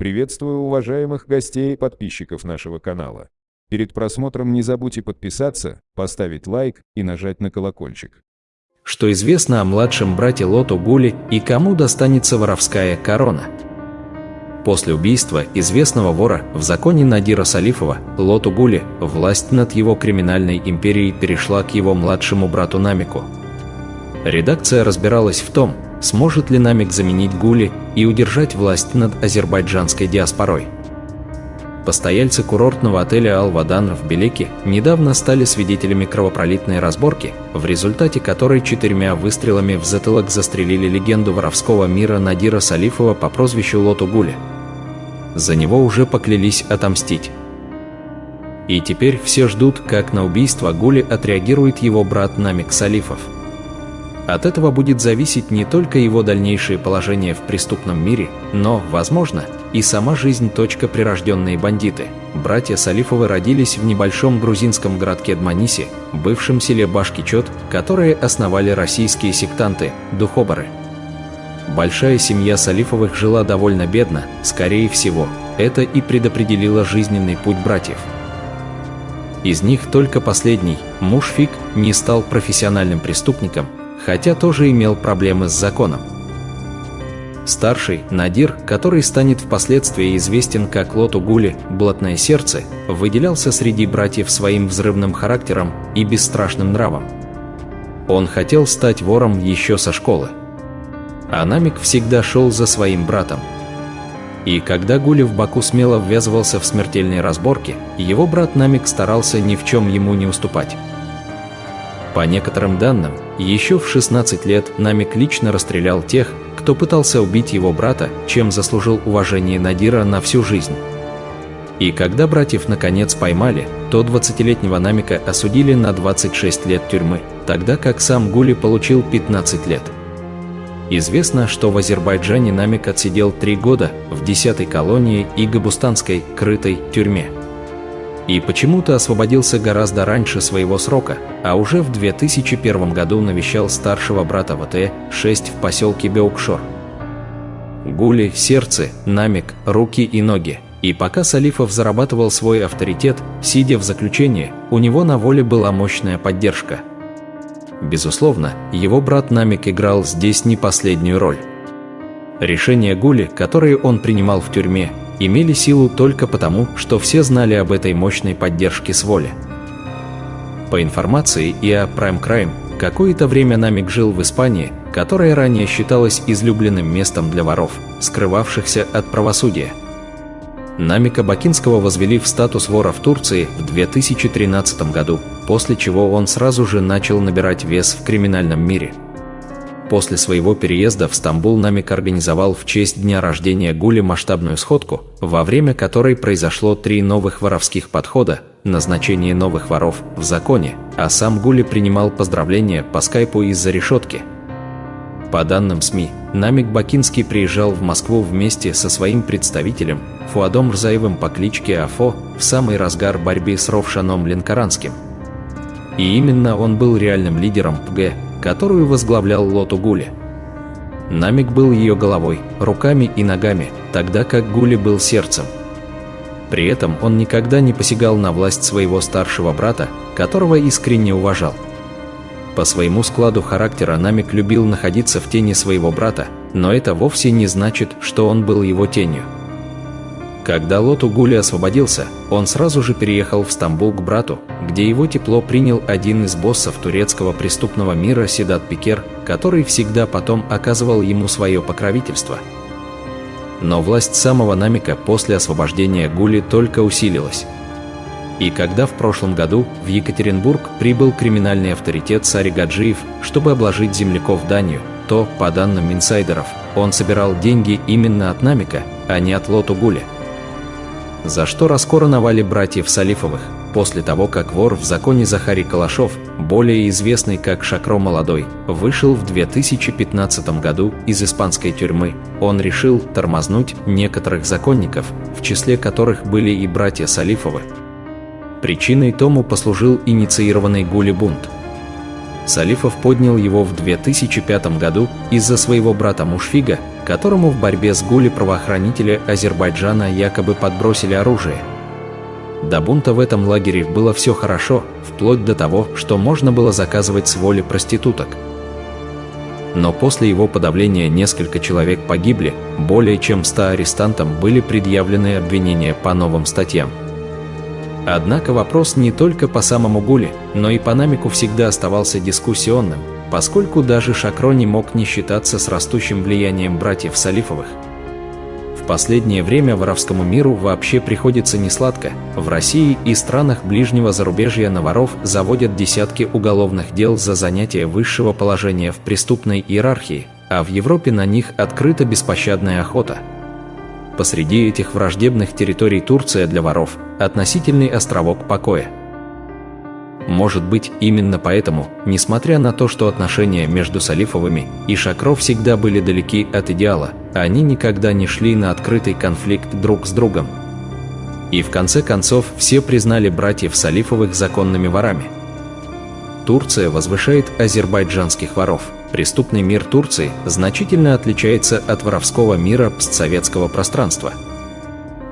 Приветствую уважаемых гостей и подписчиков нашего канала. Перед просмотром не забудьте подписаться, поставить лайк и нажать на колокольчик. Что известно о младшем брате Лоту Гули и кому достанется воровская корона? После убийства известного вора в законе Надира Салифова Лоту Гули власть над его криминальной империей перешла к его младшему брату Намику. Редакция разбиралась в том, сможет ли Намик заменить Гули и удержать власть над азербайджанской диаспорой. Постояльцы курортного отеля «Ал-Вадан» в Белеке недавно стали свидетелями кровопролитной разборки, в результате которой четырьмя выстрелами в затылок застрелили легенду воровского мира Надира Салифова по прозвищу Лоту Гули. За него уже поклялись отомстить. И теперь все ждут, как на убийство Гули отреагирует его брат Намик Салифов. От этого будет зависеть не только его дальнейшее положение в преступном мире, но, возможно, и сама жизнь. Прирожденные бандиты. Братья Салифовы родились в небольшом грузинском городке Дманиси, бывшем селе Башкичот, которые основали российские сектанты, духоборы. Большая семья Салифовых жила довольно бедно, скорее всего, это и предопределило жизненный путь братьев. Из них только последний, муж Фик, не стал профессиональным преступником, хотя тоже имел проблемы с законом. Старший, Надир, который станет впоследствии известен как Лоту Гули, «Блатное сердце», выделялся среди братьев своим взрывным характером и бесстрашным нравом. Он хотел стать вором еще со школы. А Намик всегда шел за своим братом. И когда Гули в Баку смело ввязывался в смертельные разборки, его брат Намик старался ни в чем ему не уступать. По некоторым данным, еще в 16 лет Намик лично расстрелял тех, кто пытался убить его брата, чем заслужил уважение Надира на всю жизнь. И когда братьев наконец поймали, то 20-летнего Намика осудили на 26 лет тюрьмы, тогда как сам Гули получил 15 лет. Известно, что в Азербайджане Намик отсидел 3 года в 10-й колонии и Габустанской крытой тюрьме и почему-то освободился гораздо раньше своего срока, а уже в 2001 году навещал старшего брата ВТ-6 в поселке Беукшор. Гули, сердце, намек, руки и ноги. И пока Салифов зарабатывал свой авторитет, сидя в заключении, у него на воле была мощная поддержка. Безусловно, его брат Намик играл здесь не последнюю роль. Решения Гули, которые он принимал в тюрьме, имели силу только потому, что все знали об этой мощной поддержке с воли. По информации и о Prime Crime, какое-то время Намик жил в Испании, которая ранее считалась излюбленным местом для воров, скрывавшихся от правосудия. Намика Бакинского возвели в статус вора в Турции в 2013 году, после чего он сразу же начал набирать вес в криминальном мире – После своего переезда в Стамбул Намик организовал в честь дня рождения Гули масштабную сходку, во время которой произошло три новых воровских подхода, назначение новых воров в законе, а сам Гули принимал поздравления по скайпу из-за решетки. По данным СМИ, Намик Бакинский приезжал в Москву вместе со своим представителем Фуадом Рзаевым по кличке Афо в самый разгар борьбы с Ровшаном Ленкоранским. И именно он был реальным лидером ПГ, которую возглавлял Лоту Гули. Намик был ее головой, руками и ногами, тогда как Гули был сердцем. При этом он никогда не посягал на власть своего старшего брата, которого искренне уважал. По своему складу характера Намик любил находиться в тени своего брата, но это вовсе не значит, что он был его тенью. Когда Лоту Гули освободился, он сразу же переехал в Стамбул к брату, где его тепло принял один из боссов турецкого преступного мира Седат Пикер, который всегда потом оказывал ему свое покровительство. Но власть самого Намика после освобождения Гули только усилилась. И когда в прошлом году в Екатеринбург прибыл криминальный авторитет Сари Гаджиев, чтобы обложить земляков Данию, то, по данным инсайдеров, он собирал деньги именно от Намика, а не от Лоту Гули за что раскороновали братьев Салифовых, после того, как вор в законе Захарий Калашов, более известный как Шакро Молодой, вышел в 2015 году из испанской тюрьмы, он решил тормознуть некоторых законников, в числе которых были и братья Салифовы. Причиной тому послужил инициированный Гули бунт. Салифов поднял его в 2005 году из-за своего брата Мушфига, которому в борьбе с Гули правоохранители Азербайджана якобы подбросили оружие. До бунта в этом лагере было все хорошо, вплоть до того, что можно было заказывать с воли проституток. Но после его подавления несколько человек погибли, более чем 100 арестантам были предъявлены обвинения по новым статьям. Однако вопрос не только по самому Гуле, но и по Намику всегда оставался дискуссионным, поскольку даже Шакро не мог не считаться с растущим влиянием братьев Салифовых. В последнее время воровскому миру вообще приходится несладко. В России и странах ближнего зарубежья на воров заводят десятки уголовных дел за занятие высшего положения в преступной иерархии, а в Европе на них открыта беспощадная охота. Посреди этих враждебных территорий Турция для воров – относительный островок покоя – может быть, именно поэтому, несмотря на то, что отношения между Салифовыми и Шакро всегда были далеки от идеала, они никогда не шли на открытый конфликт друг с другом. И в конце концов все признали братьев Салифовых законными ворами. Турция возвышает азербайджанских воров. Преступный мир Турции значительно отличается от воровского мира постсоветского пространства –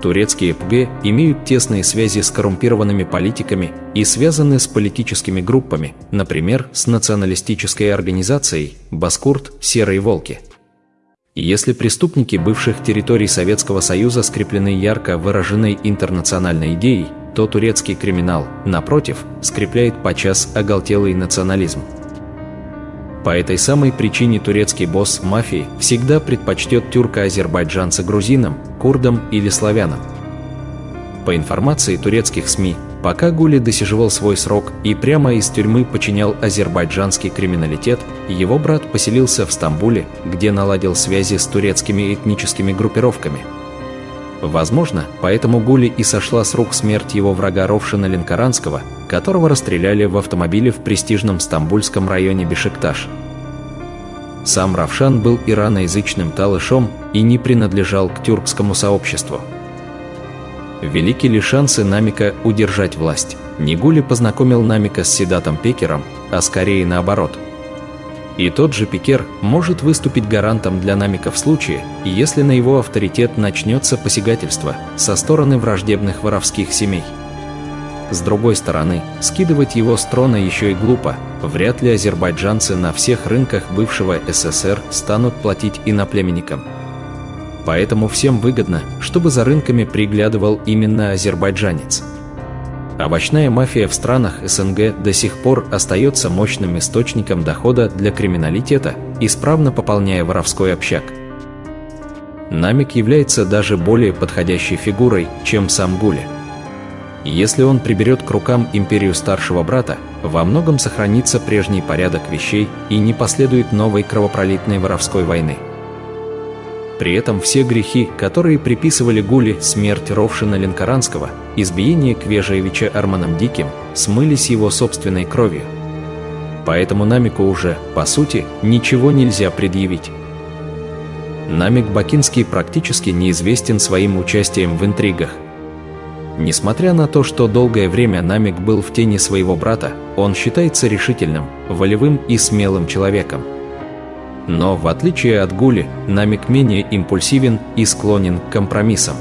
Турецкие ПГ имеют тесные связи с коррумпированными политиками и связаны с политическими группами, например, с националистической организацией «Баскурт. Серые волки». Если преступники бывших территорий Советского Союза скреплены ярко выраженной интернациональной идеей, то турецкий криминал, напротив, скрепляет подчас оголтелый национализм. По этой самой причине турецкий босс мафии всегда предпочтет тюрко-азербайджанца грузинам, курдам или славянам. По информации турецких СМИ, пока Гули досиживал свой срок и прямо из тюрьмы подчинял азербайджанский криминалитет, его брат поселился в Стамбуле, где наладил связи с турецкими этническими группировками. Возможно, поэтому Гули и сошла с рук смерть его врага Ровшина Ленкоранского, которого расстреляли в автомобиле в престижном стамбульском районе Бешикташ. Сам Равшан был ираноязычным талышом и не принадлежал к тюркскому сообществу. Велики ли шансы Намика удержать власть? Нигули познакомил Намика с Седатом Пекером, а скорее наоборот. И тот же Пекер может выступить гарантом для Намика в случае, если на его авторитет начнется посягательство со стороны враждебных воровских семей. С другой стороны, скидывать его с трона еще и глупо. Вряд ли азербайджанцы на всех рынках бывшего СССР станут платить иноплеменникам. Поэтому всем выгодно, чтобы за рынками приглядывал именно азербайджанец. Овощная мафия в странах СНГ до сих пор остается мощным источником дохода для криминалитета, исправно пополняя воровской общак. Намик является даже более подходящей фигурой, чем сам Гули. Если он приберет к рукам империю старшего брата, во многом сохранится прежний порядок вещей и не последует новой кровопролитной воровской войны. При этом все грехи, которые приписывали Гули смерть Ровшина Ленкоранского, избиение Квежаевича Арманом Диким, смылись его собственной кровью. Поэтому Намику уже, по сути, ничего нельзя предъявить. Намик Бакинский практически неизвестен своим участием в интригах – Несмотря на то, что долгое время Намик был в тени своего брата, он считается решительным, волевым и смелым человеком. Но, в отличие от Гули, Намик менее импульсивен и склонен к компромиссам.